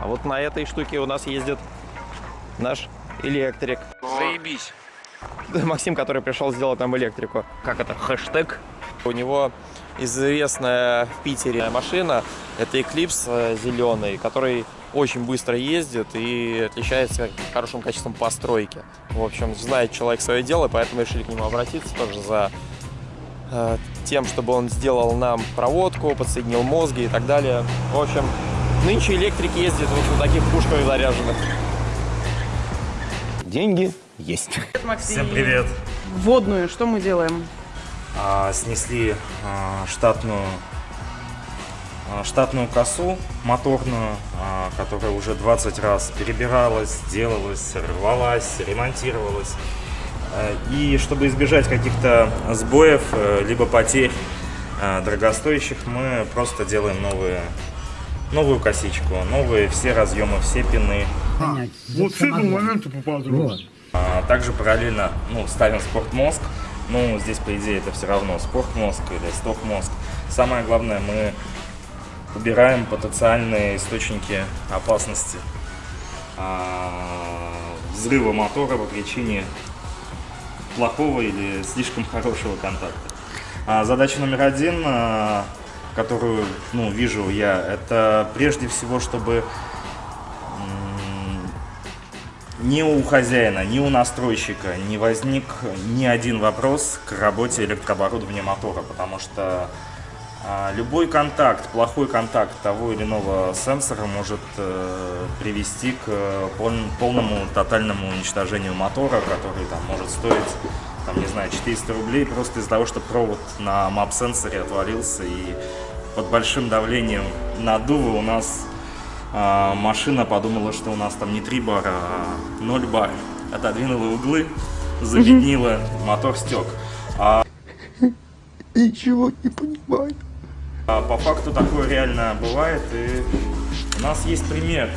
А вот на этой штуке у нас ездит наш электрик. Заебись. Максим, который пришел сделать нам электрику. Как это? Хэштег. У него известная в Питере машина. Это Eclipse зеленый, который очень быстро ездит и отличается хорошим качеством постройки. В общем, знает человек свое дело, поэтому решили к нему обратиться тоже за э, тем, чтобы он сделал нам проводку, подсоединил мозги и так далее. В общем, нынче электрик ездит вот на таких пушках заряженных. Деньги есть. Всем привет. Водную, что мы делаем? А, снесли а, штатную а, штатную косу моторную, а, которая уже 20 раз перебиралась, делалась, рвалась, ремонтировалась. А, и чтобы избежать каких-то сбоев, э, либо потерь дорогостоящих, мы просто делаем новые, новую косичку, новые все разъемы, все пины. Вот с этого момента поподробнее. А Также параллельно ну, ставим спортмозг. Ну, здесь, по идее, это все равно спортмозг или сток-мозг. Самое главное, мы убираем потенциальные источники опасности а, взрыва мотора по причине плохого или слишком хорошего контакта. А задача номер один, а, которую ну, вижу я, это прежде всего, чтобы ни у хозяина, ни у настройщика не возник ни один вопрос к работе электрооборудования мотора, потому что а, любой контакт, плохой контакт того или иного сенсора может э, привести к пол, полному тотальному уничтожению мотора, который там может стоить, там, не знаю, 400 рублей просто из-за того, что провод на мап-сенсоре отвалился и под большим давлением наддува у нас а, машина подумала, что у нас там не 3 бара, а 0 бар. Отодвинула углы, забеднила, мотор стек. А Ничего не понимаю. А По факту такое реально бывает, и у нас есть пример.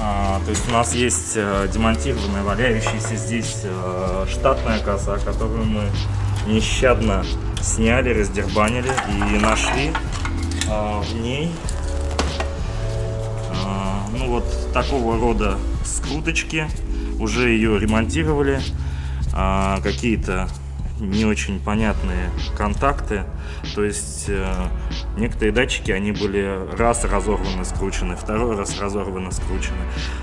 А, то есть у нас есть э, демонтированная, валяющаяся здесь э, штатная коса, которую мы нещадно сняли, раздербанили и нашли а, в ней а, ну вот такого рода скруточки. Уже ее ремонтировали. А, Какие-то не очень понятные контакты. То есть э, некоторые датчики, они были раз разорваны, скручены, второй раз разорваны, скручены.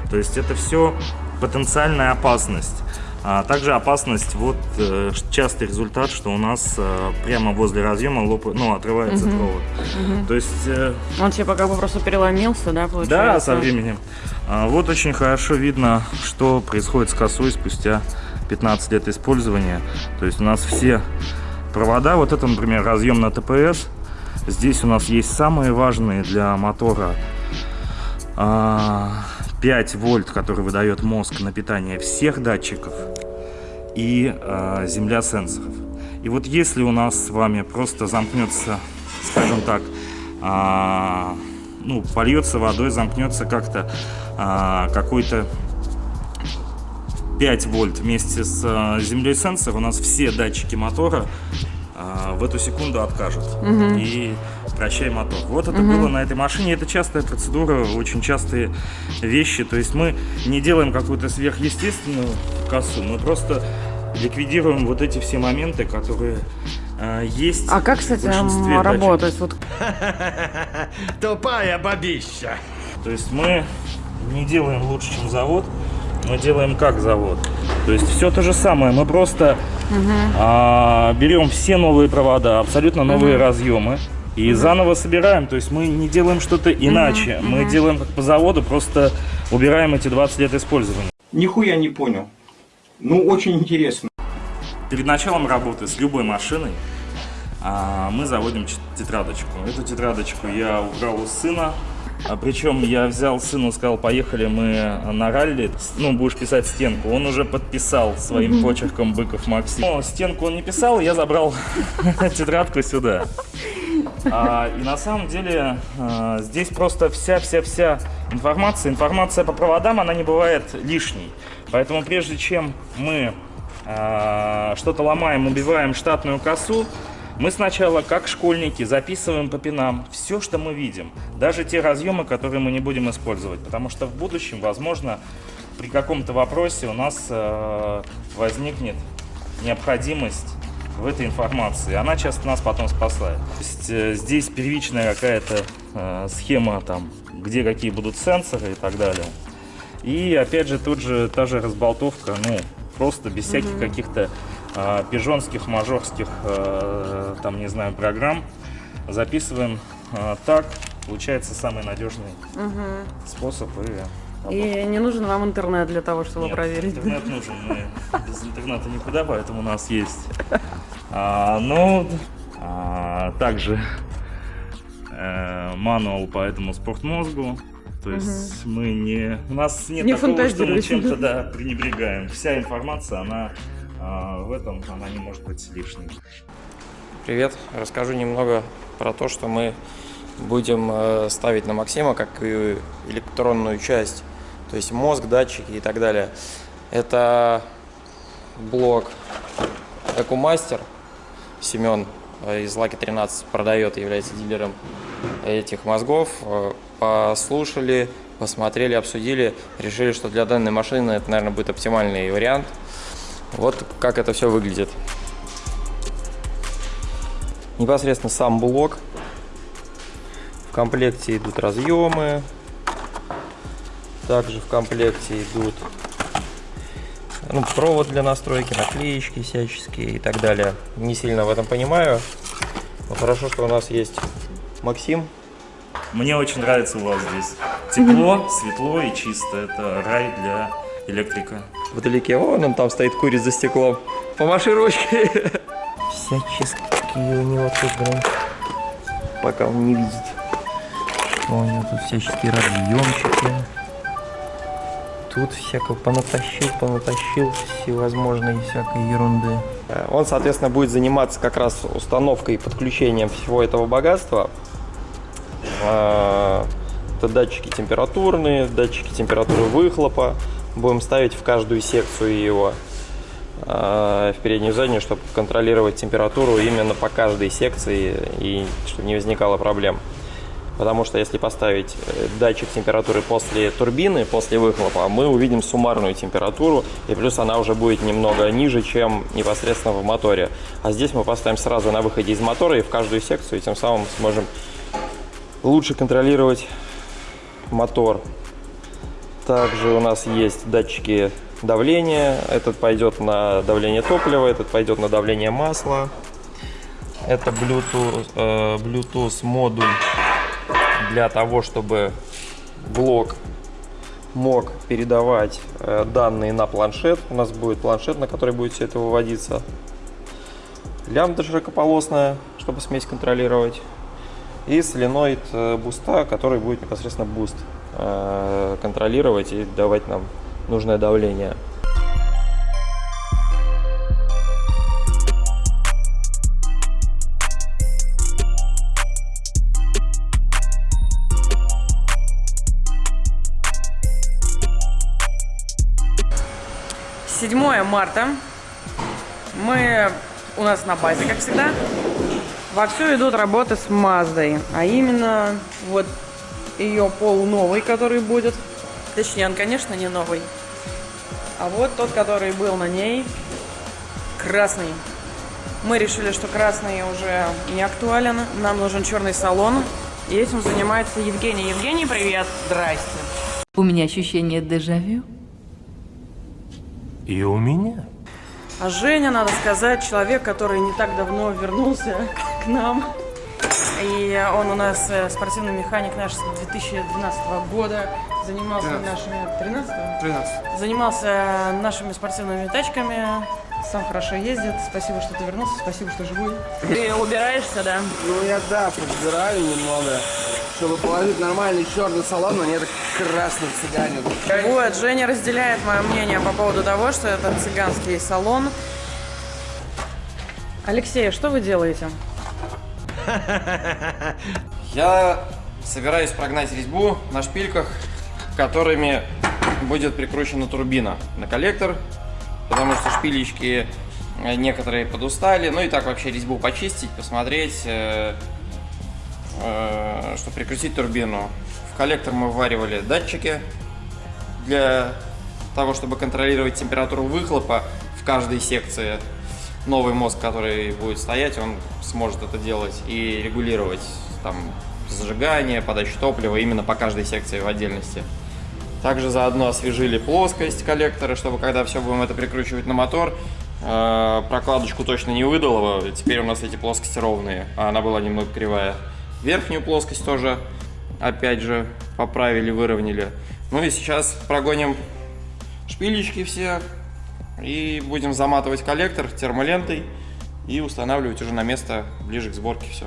То есть это все потенциальная опасность. А также опасность, вот э, частый результат, что у нас э, прямо возле разъема лоп... ну, отрывается Мгм. провод. Мгм. То есть э, Он типа как бы просто переломился, да, получается? да, со временем. А, Вот очень хорошо видно, что происходит с косой спустя 15 лет использования. То есть у нас все провода, вот это, например, разъем на ТПС. Здесь у нас есть самые важные для мотора а, 5 вольт, который выдает мозг на питание всех датчиков и а, земля сенсоров. И вот если у нас с вами просто замкнется, скажем так, а, ну, польется водой, замкнется как-то а, какой-то 5 вольт вместе с а, землей сенсора, у нас все датчики мотора а, в эту секунду откажут. И прощай мотор. Вот это было на этой машине. Это частая процедура, очень частые вещи. То есть мы не делаем какую-то сверхъестественную косу, мы просто ликвидируем вот эти все моменты, которые а, есть А как, в кстати, большинстве м, датчиков. Вот Тупая бабища. То есть мы не делаем лучше, чем завод, мы делаем как завод. То есть все то же самое, мы просто а, берем все новые провода, абсолютно новые разъемы и заново собираем. То есть мы не делаем что-то иначе, мы делаем как по заводу, просто убираем эти 20 лет использования. Нихуя не понял. Ну, очень интересно. Перед началом работы с любой машиной а, мы заводим тетрадочку. Эту тетрадочку я убрал у сына. А, причем я взял сыну, сказал, поехали мы на ралли, ну, будешь писать стенку. Он уже подписал своим почерком Быков Максим. Но стенку он не писал, я забрал тетрадку сюда. А, и на самом деле а, здесь просто вся-вся-вся информация. Информация по проводам, она не бывает лишней. Поэтому прежде чем мы а, что-то ломаем, убиваем штатную косу, Мы сначала, как школьники, записываем по пинам все, что мы видим. Даже те разъемы, которые мы не будем использовать. Потому что в будущем, возможно, при каком-то вопросе у нас э, возникнет необходимость в этой информации. Она часто нас потом спасает. То есть, э, здесь первичная какая-то э, схема, там, где какие будут сенсоры и так далее. И опять же, тут же та же разболтовка, ну, просто без всяких каких-то э, пижонских, мажорских, э, там, не знаю, программ. Записываем э, так, получается самый надежный способ. И И не нужен вам интернет для того, чтобы нет, проверить. интернет нужен. Мы без интернета никуда, поэтому у нас есть. А, ну, а, также э, мануал по этому спортмозгу. То есть мы не... У нас нет Не такого, что мы чем-то да, пренебрегаем. Вся информация, она а, в этом, она не может быть лишней. Привет, расскажу немного про то, что мы будем э, ставить на Максима как и электронную часть, то есть мозг, датчики и так далее. Это блок Экумастер, Семен э, из Лаки 13 продает является дилером этих мозгов. Э, Послушали, посмотрели, обсудили, решили, что для данной машины это, наверное, будет оптимальный вариант. Вот как это все выглядит. Непосредственно сам блок. В комплекте идут разъемы. Также в комплекте идут ну, провод для настройки, наклеечки всяческие и так далее. Не сильно в этом понимаю. Но хорошо, что у нас есть Максим. Мне очень нравится у вас здесь. Тепло, светло и чисто. Это рай для электрика. Вдалеке, вон он там стоит, курит за стеклом. Помаши ручкой. Всяческие у него тут, блин. Пока он не видит. У него тут всяческие разъемчики. Тут всякого понатащил, понатащил всевозможной всякой ерунды. Э, Он, соответственно, будет заниматься как раз установкой и подключением всего этого богатства. А, Это датчики температурные, датчики температуры выхлопа. Будем ставить в каждую секцию его а, в переднюю заднюю, чтобы контролировать температуру именно по каждой секции и чтобы не возникало проблем. Потому что если поставить э, датчик температуры после турбины, после выхлопа, мы увидим суммарную температуру, и плюс она уже будет немного ниже, чем непосредственно в моторе. А здесь мы поставим сразу на выходе из мотора и в каждую секцию, и тем самым сможем лучше контролировать мотор. Также у нас есть датчики давления. Этот пойдет на давление топлива, этот пойдет на давление масла. Это Bluetooth, э, Bluetooth модуль для того, чтобы блок мог передавать э, данные на планшет. У нас будет планшет, на который будет все это выводиться. Лямбда широкополосная, чтобы смесь контролировать. И соленоид э, буста, который будет непосредственно буст э, контролировать и давать нам нужное давление. Марта. Мы у нас на базе, как всегда. Вовсю идут работы с Маздой. А именно вот ее полуновый, который будет. Точнее, он, конечно, не новый. А вот тот, который был на ней, красный. Мы решили, что красный уже не актуален. Нам нужен черный салон. И этим занимается Евгений. Евгений, привет. Здрасте. У меня ощущение дежавю. И у меня. А Женя, надо сказать, человек, который не так давно вернулся к нам. И он у нас э, спортивный механик наш с 2012 года. Занимался нашими... 13 13. Занимался нашими спортивными тачками. Сам хорошо ездит. Спасибо, что ты вернулся. Спасибо, что живой. Ты убираешься, да? Ну я да, подбираю немного, чтобы положить нормальный черный салон, но не это красный цыганин. Вот, Женя разделяет мое мнение по поводу того, что это цыганский салон. Алексей, что вы делаете? Я собираюсь прогнать резьбу на шпильках, которыми будет прикручена турбина на коллектор, потому что шпилечки Э, Некоторые подустали. Ну и так вообще резьбу почистить, посмотреть, э, э, что прикрутить турбину. Коллектор мы вваривали датчики для того, чтобы контролировать температуру выхлопа в каждой секции. Новый мозг, который будет стоять, он сможет это делать и регулировать там зажигание, подачу топлива именно по каждой секции в отдельности. Также заодно освежили плоскость коллектора, чтобы когда все будем это прикручивать на мотор, э, прокладочку точно не выдало. Теперь у нас эти плоскости ровные, а она была немного кривая. Верхнюю плоскость тоже, опять же, поправили, выровняли. Ну и сейчас прогоним шпилечки все и будем заматывать коллектор термолентой и устанавливать уже на место ближе к сборке все.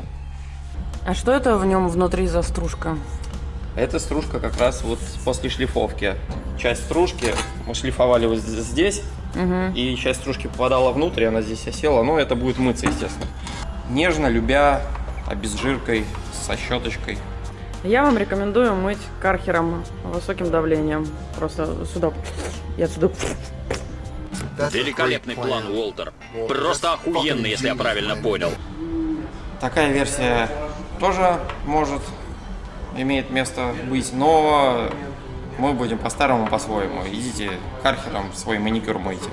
А что это в нем внутри за стружка? Эта стружка как раз вот после шлифовки. Часть стружки мы шлифовали вот здесь, и часть стружки попадала внутрь, она здесь осела. Ну, это будет мыться, естественно. Нежно, любя, обезжиркой, со щеточкой. Я вам рекомендую мыть кархером высоким давлением. Просто сюда и отсюда. Великолепный план, Уолтер. Просто охуенный, если я правильно понял. Такая версия тоже может, имеет место быть, но мы будем по-старому, по-своему. Идите кархером свой маникюр мойте.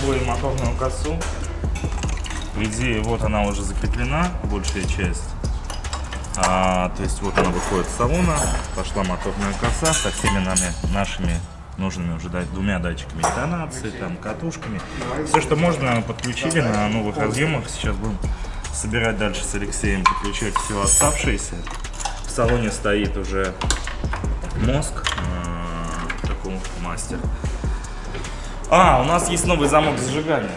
Видели с тобой моторную косу. По идее, вот она уже закреплена, большая часть. А, то есть вот она выходит с салона, пошла моторная коса со всеми нами, нашими нужными уже двумя датчиками интонации, там, катушками. Все, что можно, подключили на новых разъемах. Сейчас будем собирать дальше с Алексеем, подключать все оставшееся. В салоне стоит уже мозг, а, такой мастер. А, у нас есть новый замок зажигания.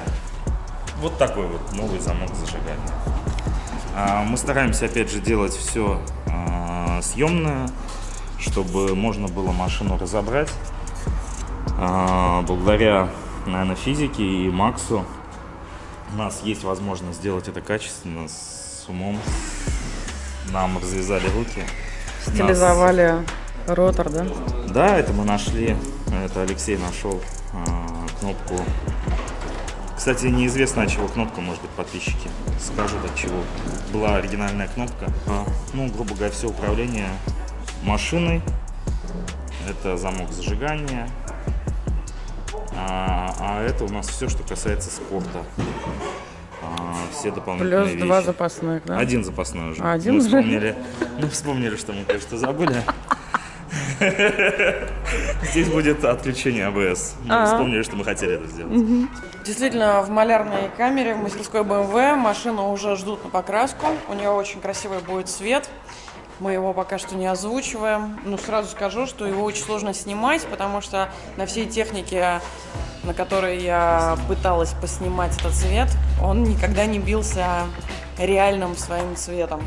Вот такой вот новый замок зажигания. А, мы стараемся опять же делать все съемное, чтобы можно было машину разобрать. А, благодаря, наверное, физике и Максу у нас есть возможность сделать это качественно, с умом. Нам развязали руки. Нас- Стилизовали ротор, да? да, это мы нашли. Это Алексей нашел а, кнопку. Кстати, неизвестно от чего кнопка, может быть, подписчики скажут от чего. Была оригинальная кнопка. А, ну, грубо говоря, все управление машиной. Это замок зажигания. А, а это у нас все, что касается спорта. А, все дополнительные Плюс вещи. два запасных, да? Один запасной уже. А, один мы уже? вспомнили, мы вспомнили, что мы кое-что забыли. Здесь будет отключение АБС. Мы А. вспомнили, что мы хотели это сделать. Действительно, в малярной камере в мастерской BMW машину уже ждут на покраску. У нее очень красивый будет цвет. Мы его пока что не озвучиваем. Ну, сразу скажу, что его очень сложно снимать, потому что на всей технике, на которой я пыталась поснимать этот цвет, он никогда не бился реальным своим цветом.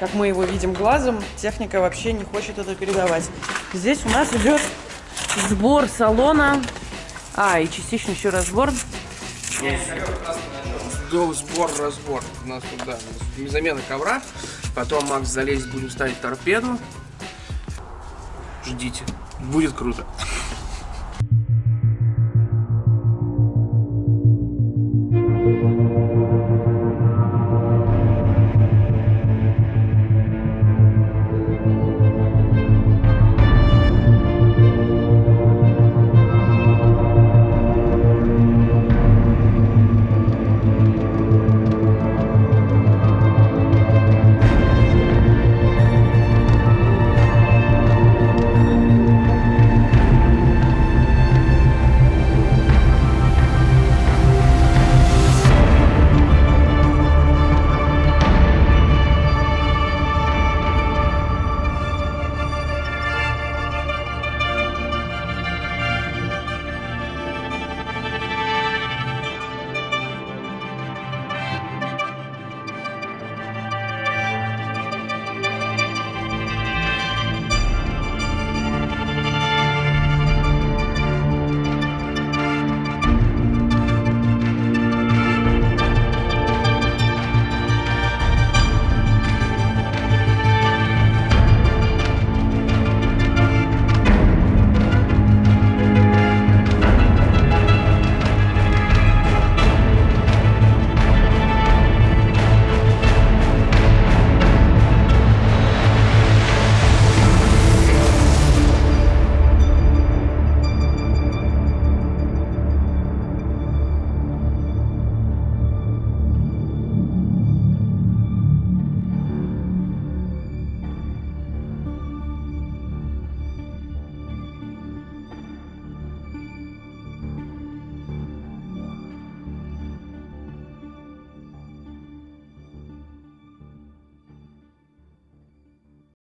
Как мы его видим глазом, техника вообще не хочет это передавать. Здесь у нас идет сбор салона. А, и частично еще разбор. Сбор, разбор. У нас тут, да, замена ковра. Потом Макс залезет, будем ставить торпеду. Ждите. Будет круто.